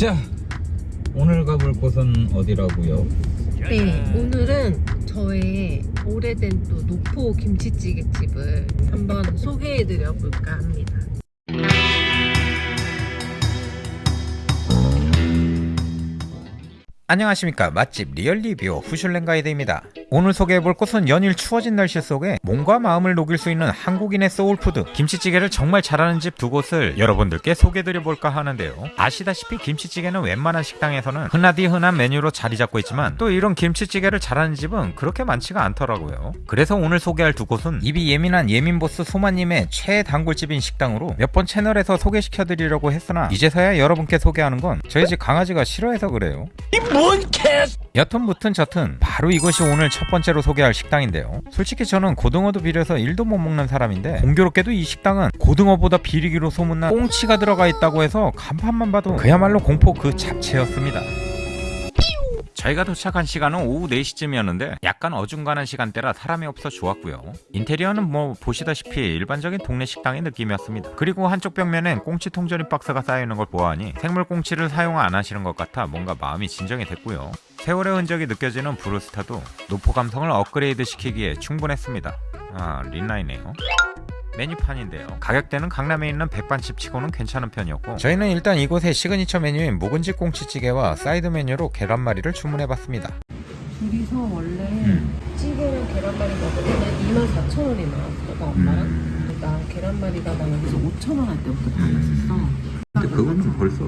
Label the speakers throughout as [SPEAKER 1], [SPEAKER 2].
[SPEAKER 1] 자 오늘 가볼 곳은 어디라고요?
[SPEAKER 2] 네, 오늘은 저의 오래된 또 노포 김치찌개 집을 한번 소개해드려 볼까 합니다.
[SPEAKER 3] 안녕하십니까 맛집 리얼리뷰 후슐랭 가이드입니다 오늘 소개해볼 곳은 연일 추워진 날씨 속에 몸과 마음을 녹일 수 있는 한국인의 소울푸드. 김치찌개를 정말 잘하는 집 두 곳을 여러분들께 소개해드려볼까 하는데요. 아시다시피 김치찌개는 웬만한 식당에서는 흔하디 흔한 메뉴로 자리 잡고 있지만 또 이런 김치찌개를 잘하는 집은 그렇게 많지가 않더라고요. 그래서 오늘 소개할 두 곳은 입이 예민한 예민보스 소마님의 최애 단골집인 식당으로 몇 번 채널에서 소개시켜드리려고 했으나 이제서야 여러분께 소개하는 건 저희 집 강아지가 싫어해서 그래요 여튼 무튼 저튼 바로 이것이 오늘 첫 번째로 소개할 식당인데요. 솔직히 저는 고등어도 비려서 일도 못 먹는 사람인데 공교롭게도 이 식당은 고등어보다 비리기로 소문난 꽁치가 들어가 있다고 해서 간판만 봐도 그야말로 공포 그 자체였습니다 저희가 도착한 시간은 오후 4시쯤이었는데 약간 어중간한 시간대라 사람이 없어 좋았고요. 인테리어는 뭐 보시다시피 일반적인 동네 식당의 느낌이었습니다. 그리고 한쪽 벽면엔 꽁치 통조림 박스가 쌓여있는 걸 보아하니 생물 꽁치를 사용 안 하시는 것 같아 뭔가 마음이 진정이 됐고요. 세월의 흔적이 느껴지는 브루스타도 노포 감성을 업그레이드 시키기에 충분했습니다. 아 린나이네요 메뉴판인데요 가격대는 강남에 있는 백반집 치고는 괜찮은 편이었고 저희는 일단 이곳의 시그니처 메뉴인 묵은지 꽁치찌개와 사이드 메뉴로 계란말이를 주문해봤습니다
[SPEAKER 2] 둘이서 원래
[SPEAKER 3] 음.
[SPEAKER 2] 찌개랑 계란말이 먹으면 24,000원이 나왔어, 나 엄마랑.
[SPEAKER 3] 음.
[SPEAKER 2] 나 계란말이가 나 여기서 5,000원 할 때부터 받았었어.
[SPEAKER 3] 근데 그거는 벌써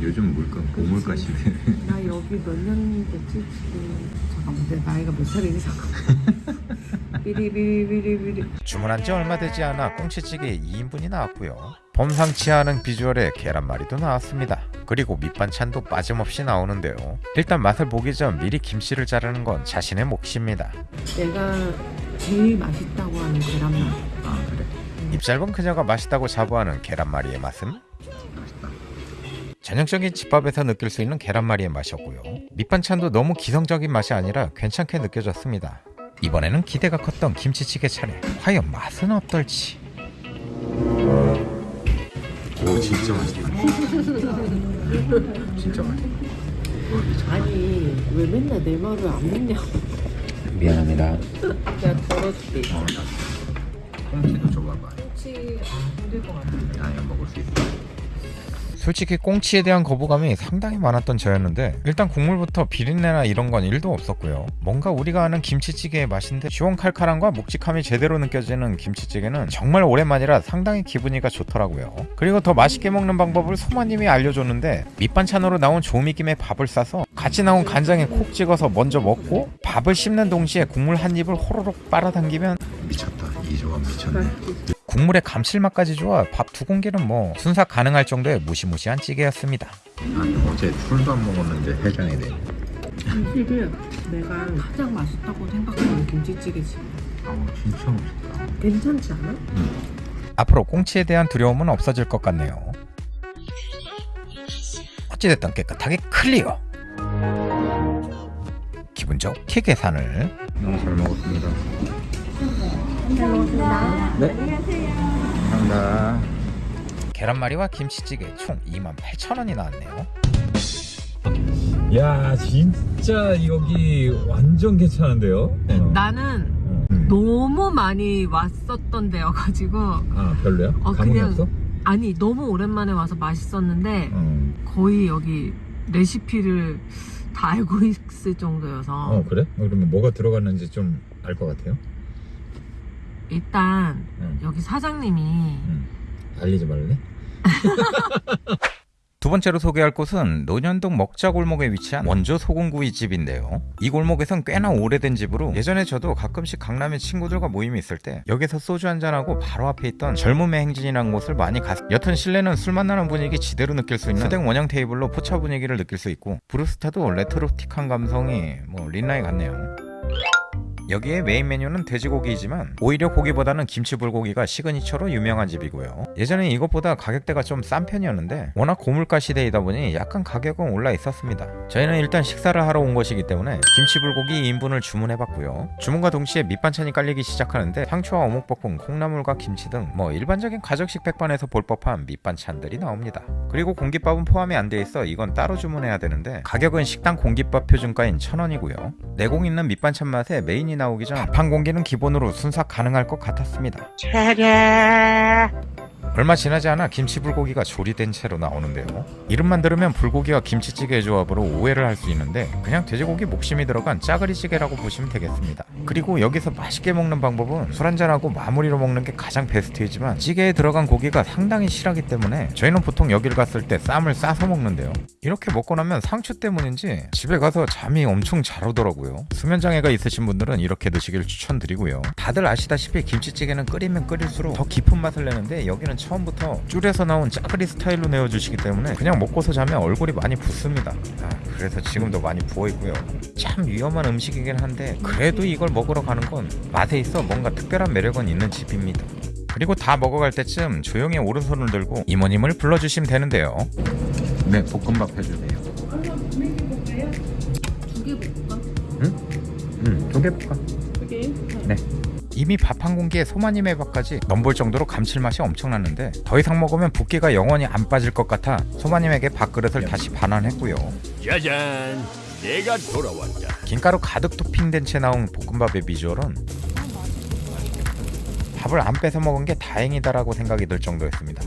[SPEAKER 3] 요즘 물가 고물가 시대
[SPEAKER 2] 나 여기 몇 년 됐지 지금 잠깐만 내 나이가 몇 살이지 잠깐 비리비리비리비리.
[SPEAKER 3] 주문한 지 얼마 되지 않아 꽁치찌개 2인분이 나왔고요. 범상치 않은 비주얼의 계란말이도 나왔습니다. 그리고 밑반찬도 빠짐없이 나오는데요. 일단 맛을 보기 전 미리 김치를 자르는 건 자신의 몫입니다.
[SPEAKER 2] 내가 제일 맛있다고 하는 계란말이
[SPEAKER 3] 아 그래? 입 짧은 그녀가 맛있다고 자부하는 계란말이의 맛은? 전형적인 집밥에서 느낄 수 있는 계란말이의 맛이었고요. 밑반찬도 너무 기성적인 맛이 아니라 괜찮게 느껴졌습니다 이번에는 기대가 컸던 김치찌개 차례 과연 맛은 어떨지 오 진짜 맛있다 진짜 맛있다
[SPEAKER 2] 아니 왜 맨날 내 말을 안 믿냐고
[SPEAKER 3] 미안합니다
[SPEAKER 2] 내가 덜어줄게
[SPEAKER 3] 꽁치도 줘봐봐
[SPEAKER 2] 혹시 힘들 것 같아
[SPEAKER 3] 아니 먹을 수 있어 솔직히 꽁치에 대한 거부감이 상당히 많았던 저였는데 일단 국물부터 비린내나 이런 건 1도 없었고요. 뭔가 우리가 아는 김치찌개의 맛인데 시원칼칼함과 묵직함이 제대로 느껴지는 김치찌개는 정말 오랜만이라 상당히 기분이가 좋더라고요. 그리고 더 맛있게 먹는 방법을 소마님이 알려줬는데 밑반찬으로 나온 조미김에 밥을 싸서 같이 나온 간장에 콕 찍어서 먼저 먹고 밥을 씹는 동시에 국물 한 입을 호로록 빨아당기면 미쳤다. 이 조합 미쳤네 국물의 감칠맛까지 좋아 밥 두 공기는 뭐 순삭 가능할 정도의 무시무시한 찌개였습니다.
[SPEAKER 1] 아니 어제 술도 안 먹었는데 해장이 돼.
[SPEAKER 2] 사실은 내가 가장 맛있다고 생각하는 김치찌개지.
[SPEAKER 1] 아 진짜 맛있다.
[SPEAKER 2] 괜찮지 않아?
[SPEAKER 3] 앞으로 꽁치에 대한 두려움은 없어질 것 같네요. 어찌됐든 깨끗하게 클리어. 기분 좋게 계산을.
[SPEAKER 1] 너무 잘 먹었습니다 잘 먹었습니다 네 감사합니다
[SPEAKER 3] 계란말이와 김치찌개 총 28,000원이 나왔네요
[SPEAKER 1] 야 진짜 여기 완전 괜찮은데요?
[SPEAKER 2] 나는
[SPEAKER 1] 음.
[SPEAKER 2] 너무 많이 왔었던 데여가지고
[SPEAKER 1] 아 별로야?
[SPEAKER 2] 어,
[SPEAKER 1] 감흥이
[SPEAKER 2] 그냥-
[SPEAKER 1] 없어?
[SPEAKER 2] 아니 너무 오랜만에 와서 맛있었는데
[SPEAKER 1] 어.
[SPEAKER 2] 거의 여기 레시피를 다 알고 있을 정도여서
[SPEAKER 1] 어 그래? 어, 그러면 뭐가 들어갔는지 좀 알 것 같아요?
[SPEAKER 2] 일단
[SPEAKER 1] 응.
[SPEAKER 2] 여기 사장님이
[SPEAKER 1] 응. 알리지 말래?
[SPEAKER 3] 두 번째로 소개할 곳은 논현동 먹자골목에 위치한 원조 소금구이 집인데요. 이 골목에선 꽤나 오래된 집으로 예전에 저도 가끔씩 강남에 친구들과 모임이 있을 때 여기서 소주 한잔하고 바로 앞에 있던 젊음의 행진이라는 곳을 많이 갔 여튼 실내는 술맛 나는 분위기 지대로 느낄 수 있는 스댕 원형 테이블로 포차 분위기를 느낄 수 있고 브루스타도 레트로틱한 감성이 뭐 린나이 같네요. 여기에 메인 메뉴는 돼지고기이지만 오히려 고기보다는 김치 불고기가 시그니처로 유명한 집이고요. 예전에 이것보다 가격대가 좀 싼 편이었는데 워낙 고물가 시대이다 보니 약간 가격은 올라 있었습니다. 저희는 일단 식사를 하러 온 것이기 때문에 김치 불고기 2인분을 주문해봤고요. 주문과 동시에 밑반찬이 깔리기 시작하는데 상추와 어묵볶음, 콩나물과 김치 등 뭐 일반적인 가정식 백반에서 볼 법한 밑반찬들이 나옵니다. 그리고 공깃밥은 포함이 안 돼 있어 이건 따로 주문해야 되는데 가격은 식당 공깃밥 표준가인 1,000원이고요. 내공 있는 밑반찬 맛에 메인이 나오기 전 공기는 기본으로 순삭 가능할 것 같았습니다. 얼마 지나지 않아 김치 불고기가 조리된 채로 나오는데요. 이름만 들으면 불고기와 김치찌개의 조합으로 오해를 할 수 있는데 그냥 돼지고기 목심이 들어간 짜그리찌개라고 보시면 되겠습니다. 그리고 여기서 맛있게 먹는 방법은 술 한잔하고 마무리로 먹는 게 가장 베스트이지만 찌개에 들어간 고기가 상당히 실하기 때문에 저희는 보통 여기를 갔을 때 쌈을 싸서 먹는데요. 이렇게 먹고 나면 상추 때문인지 집에 가서 잠이 엄청 잘 오더라고요. 수면장애가 있으신 분들은 이렇게 드시길 추천드리고요. 다들 아시다시피 김치찌개는 끓이면 끓일수록 더 깊은 맛을 내는데 여기는 처음부터 줄에서 나온 짜그리 스타일로 내어주시기 때문에 그냥 먹고서 자면 얼굴이 많이 붓습니다. 아, 그래서 지금도 많이 부어 있고요. 참 위험한 음식이긴 한데 그래도 이걸 먹으러 가는 건 맛에 있어 뭔가 특별한 매력은 있는 집입니다. 그리고 다 먹어갈 때쯤 조용히 오른손을 들고 이모님을 불러주시면 되는데요.
[SPEAKER 1] 네, 볶음밥 해주세요.
[SPEAKER 2] 두개 볼까?
[SPEAKER 1] 응, 두개 볶아.
[SPEAKER 2] 두 개?
[SPEAKER 1] 네.
[SPEAKER 3] 이미 밥 한 공기에 소마님의 밥까지 넘볼 정도로 감칠맛이 엄청났는데 더 이상 먹으면 붓기가 영원히 안 빠질 것 같아 소마님에게 밥그릇을 다시 반환했고요.
[SPEAKER 4] 짜잔, 내가 돌아왔다.
[SPEAKER 3] 김가루 가득 토핑된 채 나온 볶음밥의 비주얼은 밥을 안 뺏어 먹은 게 다행이다라고 생각이 들 정도였습니다.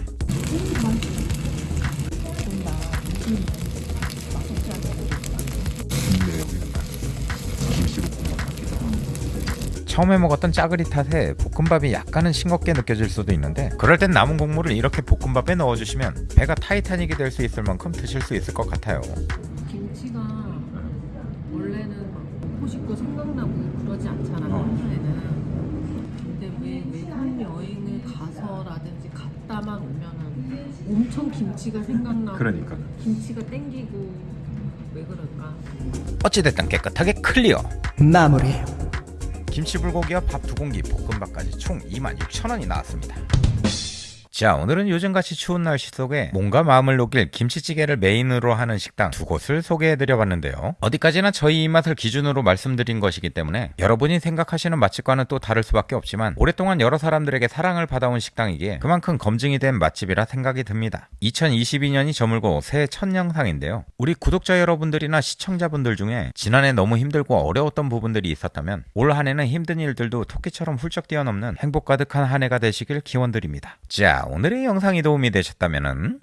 [SPEAKER 3] 처음에 먹었던 짜그리 탓에 볶음밥이 약간은 싱겁게 느껴질 수도 있는데 그럴 땐 남은 국물을 이렇게 볶음밥에 넣어주시면 배가 타이타닉이 될 수 있을 만큼 드실 수 있을 것 같아요.
[SPEAKER 2] 김치가 원래는 막 먹고 싶고 생각나고 그러지 않잖아 평소에는 근데 왜 외국 여행을 가서라든지 갔다만 오면은 엄청 김치가 생각나고
[SPEAKER 1] 그러니까.
[SPEAKER 2] 김치가 땡기고 왜 그럴까?
[SPEAKER 3] 어찌됐든 깨끗하게 클리어.
[SPEAKER 5] 마무리.
[SPEAKER 3] 김치 불고기와 밥 두 공기, 볶음밥까지 총 26,000원이 나왔습니다. 자, 오늘은 요즘같이 추운 날씨 속에 몸과 마음을 녹일 김치찌개를 메인으로 하는 식당 두 곳을 소개해드려 봤는데요. 어디까지나 저희 입맛을 기준으로 말씀드린 것이기 때문에 여러분이 생각하시는 맛집과는 또 다를 수밖에 없지만 오랫동안 여러 사람들에게 사랑을 받아온 식당이기에 그만큼 검증이 된 맛집이라 생각이 듭니다. 2022년이 저물고 새해 첫 영상인데요. 우리 구독자 여러분들이나 시청자분들 중에 지난해 너무 힘들고 어려웠던 부분들이 있었다면 올 한해는 힘든 일들도 토끼처럼 훌쩍 뛰어넘는 행복 가득한 한 해가 되시길 기원드립니다. 자, 오늘의 영상이 도움이 되셨다면